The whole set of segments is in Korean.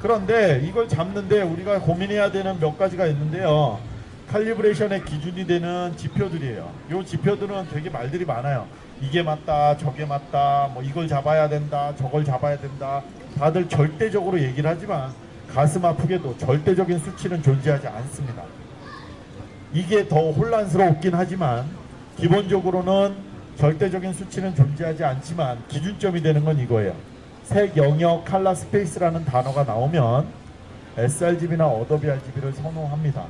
그런데 이걸 잡는데 우리가 고민해야 되는 몇 가지가 있는데요. 칼리브레이션의 기준이 되는 지표들이에요. 이 지표들은 되게 말들이 많아요. 이게 맞다, 저게 맞다, 뭐 이걸 잡아야 된다, 저걸 잡아야 된다. 다들 절대적으로 얘기를 하지만 가슴 아프게도 절대적인 수치는 존재하지 않습니다. 이게 더 혼란스럽긴 하지만 기본적으로는 절대적인 수치는 존재하지 않지만 기준점이 되는 건 이거예요. 색 영역 칼라 스페이스라는 단어가 나오면 sRGB나 Adobe RGB를 선호합니다.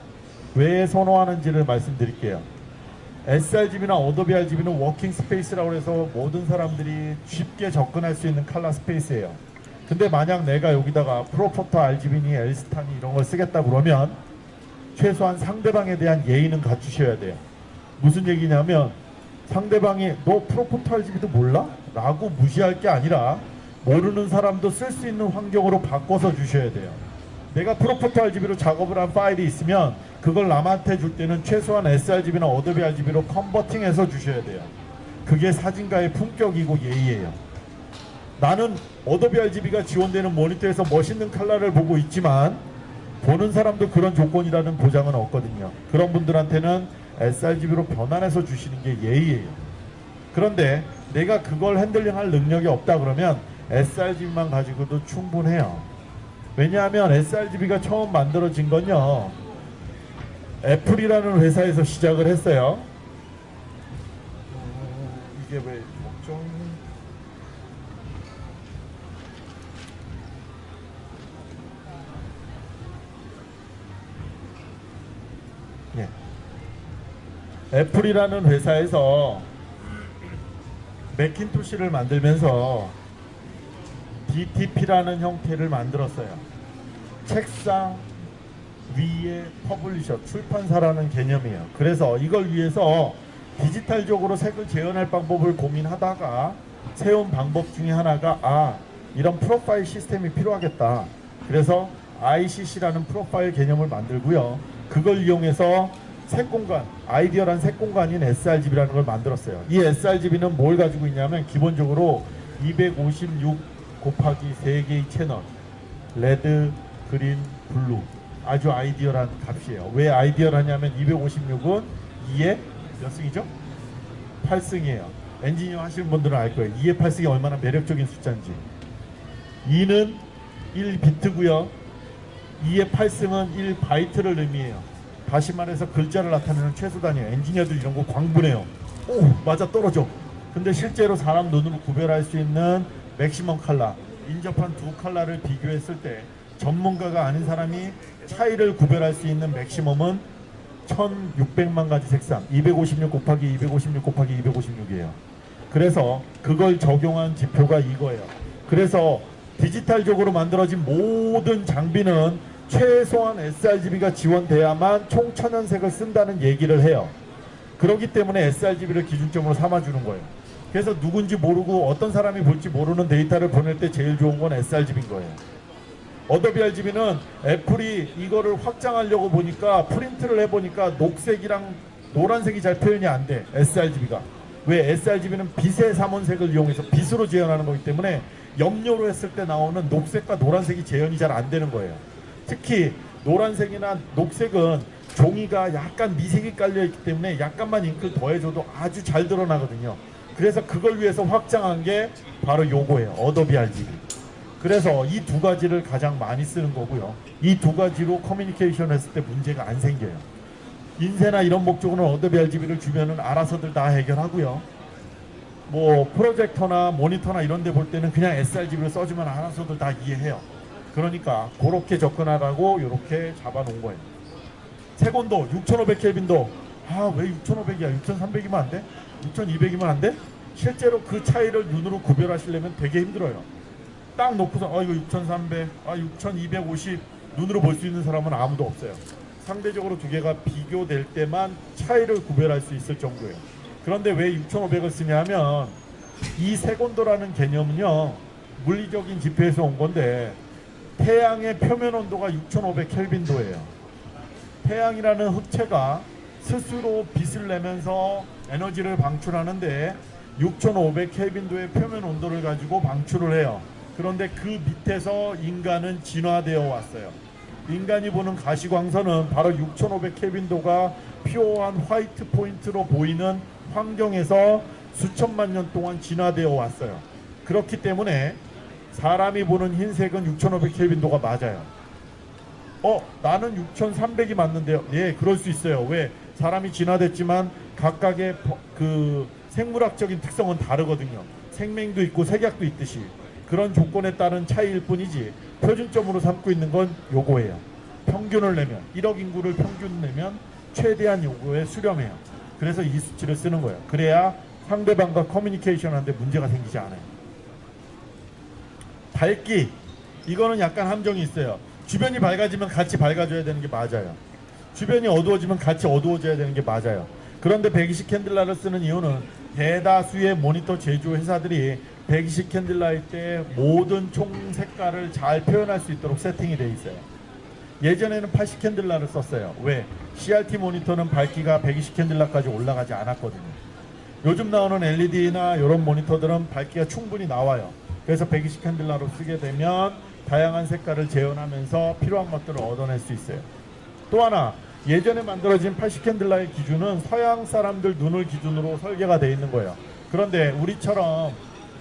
왜 선호하는지를 말씀드릴게요. sRGB나 어도비 RGB는 워킹 스페이스라고 해서 모든 사람들이 쉽게 접근할 수 있는 칼라 스페이스예요. 근데 만약 내가 여기다가 프로포터 RGB니 엘스타니 이런 걸 쓰겠다 그러면 최소한 상대방에 대한 예의는 갖추셔야 돼요. 무슨 얘기냐면 상대방이 너 ProPhoto RGB도 몰라? 라고 무시할 게 아니라 모르는 사람도 쓸 수 있는 환경으로 바꿔서 주셔야 돼요. 내가 ProPhoto RGB로 작업을 한 파일이 있으면 그걸 남한테 줄 때는 최소한 sRGB나 어도비 RGB로 컨버팅해서 주셔야 돼요. 그게 사진가의 품격이고 예의예요. 나는 Adobe RGB가 지원되는 모니터에서 멋있는 컬러를 보고 있지만 보는 사람도 그런 조건이라는 보장은 없거든요. 그런 분들한테는 sRGB로 변환해서 주시는 게 예의예요. 그런데 내가 그걸 핸들링할 능력이 없다 그러면 sRGB만 가지고도 충분해요. 왜냐하면 sRGB가 처음 만들어진 건요. 애플이라는 회사에서 시작을 했어요. 어, 이게 왜 걱정? 예. 애플이라는 회사에서 맥킨토시를 만들면서 DTP라는 형태를 만들었어요. 책상 위에 publisher, 출판사라는 개념이에요. 그래서 이걸 위해서 디지털적으로 색을 재현할 방법을 고민하다가 세운 방법 중에 하나가 아 이런 프로파일 시스템이 필요하겠다. 그래서 ICC라는 프로파일 개념을 만들고요. 그걸 이용해서 색 공간, ideal한 색 공간인 sRGB라는 걸 만들었어요. 이 sRGB는 뭘 가지고 있냐면 기본적으로 256 곱하기 3개의 채널, red, green, blue 아주 ideal한 값이에요. 왜 ideal하냐면 256은 2의 몇 승이죠? 8승이에요. 엔지니어 하시는 분들은 알 거예요. 2의 8승이 얼마나 매력적인 숫자인지. 2는 1비트고요. 2의 8승은 1바이트를 의미해요. 다시 말해서 글자를 나타내는 최소 단위예요. 엔지니어들 이런 거 광분해요. 오 맞아 떨어져. 근데 실제로 사람 눈으로 구별할 수 있는 맥시멈 칼라 인접한 두 칼라를 비교했을 때 전문가가 아닌 사람이 차이를 구별할 수 있는 맥시멈은 1600만 가지 색상 256 곱하기 256 곱하기 256이에요. 그래서 그걸 적용한 지표가 이거예요. 그래서 디지털적으로 만들어진 모든 장비는 최소한 sRGB가 지원돼야만 총 천연색을 쓴다는 얘기를 해요. 그렇기 때문에 sRGB를 기준점으로 삼아주는 거예요. 그래서 누군지 모르고 어떤 사람이 볼지 모르는 데이터를 보낼 때 제일 좋은 건 sRGB인 거예요. 어도비 RGB는 애플이 이거를 확장하려고 보니까 프린트를 해보니까 녹색이랑 노란색이 잘 표현이 안 돼. sRGB가. 왜 sRGB는 빛의 삼원색을 이용해서 빛으로 재현하는 거기 때문에 염료로 했을 때 나오는 녹색과 노란색이 재현이 잘 안 되는 거예요. 특히 노란색이나 녹색은 종이가 약간 미색이 깔려 있기 때문에 약간만 잉크를 더해줘도 아주 잘 드러나거든요. 그래서 그걸 위해서 확장한 게 바로 요거예요. 어도비 RGB. 그래서 이 두 가지를 가장 많이 쓰는 거고요. 이 두 가지로 커뮤니케이션 했을 때 문제가 안 생겨요. 인쇄나 이런 목적으로는 어도비 RGB를 주면은 알아서들 다 해결하고요. 뭐 프로젝터나 모니터나 이런 데 볼 때는 그냥 sRGB를 써주면 알아서들 다 이해해요. 그러니까 그렇게 접근하라고 이렇게 잡아놓은 거예요. 색온도 6500켈빈도 아 왜 6500이야 6300이면 안 돼? 6200이면 안 돼? 실제로 그 차이를 눈으로 구별하시려면 되게 힘들어요. 딱 놓고서 아 이거 6300, 아 6250 눈으로 볼 수 있는 사람은 아무도 없어요. 상대적으로 두 개가 비교될 때만 차이를 구별할 수 있을 정도예요. 그런데 왜 6500을 쓰냐면 이 색온도라는 개념은요 물리적인 지표에서 온 건데 태양의 표면 온도가 6500 켈빈도예요. 태양이라는 흑체가 스스로 빛을 내면서 에너지를 방출하는데 6,500 켈빈도의 표면 온도를 가지고 방출을 해요. 그런데 그 밑에서 인간은 진화되어 왔어요. 인간이 보는 가시광선은 바로 6,500 켈빈도가 피오한 화이트 포인트로 보이는 환경에서 수천만 년 동안 진화되어 왔어요. 그렇기 때문에 사람이 보는 흰색은 6,500 켈빈도가 맞아요. 어, 나는 6,300이 맞는데요. 예, 그럴 수 있어요. 왜? 사람이 진화됐지만 각각의 버- 그 생물학적인 특성은 다르거든요. 생명도 있고 색약도 있듯이 그런 조건에 따른 차이일 뿐이지 표준점으로 삼고 있는 건 요거예요. 평균을 내면 1억 인구를 평균 내면 최대한 요거에 수렴해요. 그래서 이 수치를 쓰는 거예요. 그래야 상대방과 커뮤니케이션 하는데 문제가 생기지 않아요. 밝기 이거는 약간 함정이 있어요. 주변이 밝아지면 같이 밝아져야 되는 게 맞아요. 주변이 어두워지면 같이 어두워져야 되는 게 맞아요. 그런데 120 캔들라를 쓰는 이유는 대다수의 모니터 제조 회사들이 120 캔들라일 때 모든 총 색깔을 잘 표현할 수 있도록 세팅이 돼 있어요. 예전에는 80 캔들라를 썼어요. 왜? CRT 모니터는 밝기가 120 캔들라까지 올라가지 않았거든요. 요즘 나오는 LED나 이런 모니터들은 밝기가 충분히 나와요. 그래서 120 캔들라로 쓰게 되면 다양한 색깔을 재현하면서 필요한 것들을 얻어낼 수 있어요. 또 하나 예전에 만들어진 80 캔들라의 기준은 서양 사람들 눈을 기준으로 설계가 되어 있는 거예요. 그런데 우리처럼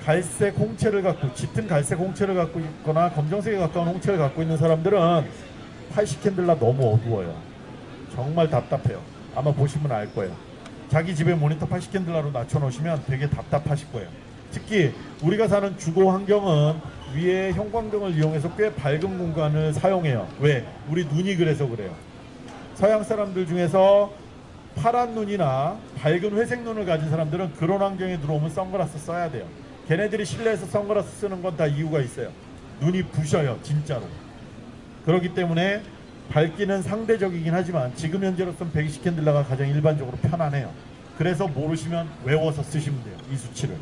갈색 홍채를 갖고 짙은 갈색 홍채를 갖고 있거나 검정색에 가까운 홍채를 갖고 있는 사람들은 80 캔들라 너무 어두워요. 정말 답답해요. 아마 보시면 알 거예요. 자기 집에 모니터 80 캔들라로 낮춰 놓으시면 되게 답답하실 거예요. 특히 우리가 사는 주거 환경은 위에 형광등을 이용해서 꽤 밝은 공간을 사용해요. 왜? 우리 눈이 그래서 그래요. 서양 사람들 중에서 파란 눈이나 밝은 회색 눈을 가진 사람들은 그런 환경에 들어오면 선글라스 써야 돼요. 걔네들이 실내에서 선글라스 쓰는 건 다 이유가 있어요. 눈이 부셔요, 진짜로. 그렇기 때문에 밝기는 상대적이긴 하지만 지금 현재로서는 120 캔들라가 가장 일반적으로 편안해요. 그래서 모르시면 외워서 쓰시면 돼요. 이 수치를.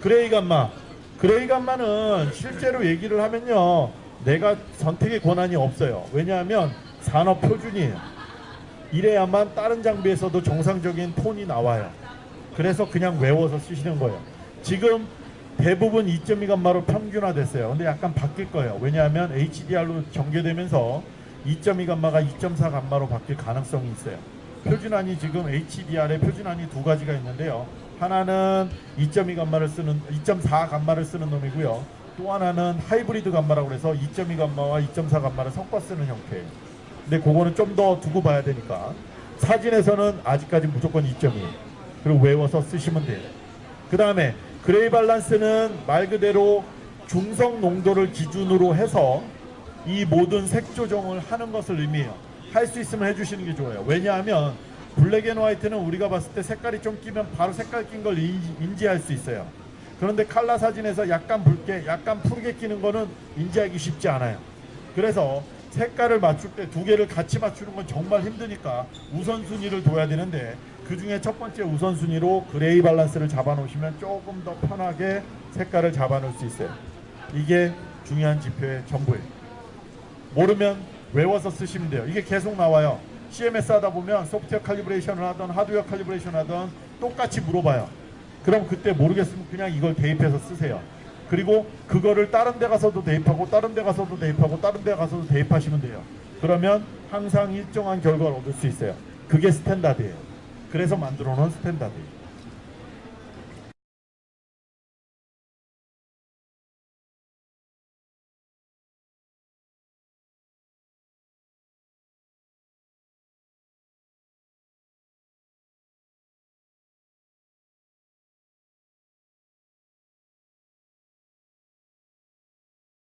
gray 감마. gray 감마는 실제로 얘기를 하면요. 내가 선택의 권한이 없어요. 왜냐하면 산업 표준이에요. 이래야만 다른 장비에서도 정상적인 톤이 나와요. 그래서 그냥 외워서 쓰시는 거예요. 지금 대부분 2.2 감마로 평균화 됐어요. 근데 약간 바뀔 거예요. 왜냐하면 HDR로 전개되면서 2.2 감마가 2.4 감마로 바뀔 가능성이 있어요. 표준안이 지금 HDR의 표준안이 두 가지가 있는데요. 하나는 2.2 감마를 쓰는 2.4 감마를 쓰는 놈이고요. 또 하나는 하이브리드 감마라고 해서 2.2 감마와 2.4 감마를 섞어 쓰는 형태예요. 근데 그거는 좀 더 두고 봐야 되니까 사진에서는 아직까지 무조건 2.2 그리고 외워서 쓰시면 돼요. 그 다음에 gray balance는 말 그대로 중성 농도를 기준으로 해서 이 모든 색 조정을 하는 것을 의미해요. 할 수 있으면 해주시는 게 좋아요. 왜냐하면 black and white는 우리가 봤을 때 색깔이 좀 끼면 바로 색깔 낀 걸 인지, 할 수 있어요. 그런데 칼라 사진에서 약간 붉게, 약간 푸르게 끼는 거는 인지하기 쉽지 않아요. 그래서 색깔을 맞출 때 두 개를 같이 맞추는 건 정말 힘드니까 우선순위를 둬야 되는데 그 중에 첫 번째 우선순위로 gray balance를 잡아놓으시면 조금 더 편하게 색깔을 잡아놓을 수 있어요. 이게 중요한 지표의 전부예요. 모르면 외워서 쓰시면 돼요. 이게 계속 나와요. CMS 하다 보면 소프트웨어 칼리브레이션을 하던 하드웨어 calibration 하던 똑같이 물어봐요. 그럼 그때 모르겠으면 그냥 이걸 대입해서 쓰세요. 그리고 그거를 다른 데 가서도 대입하고 다른 데 가서도 대입하고 다른 데 가서도 대입하시면 돼요. 그러면 항상 일정한 결과를 얻을 수 있어요. 그게 스탠다드예요. 그래서 만들어 놓은 스탠다드예요.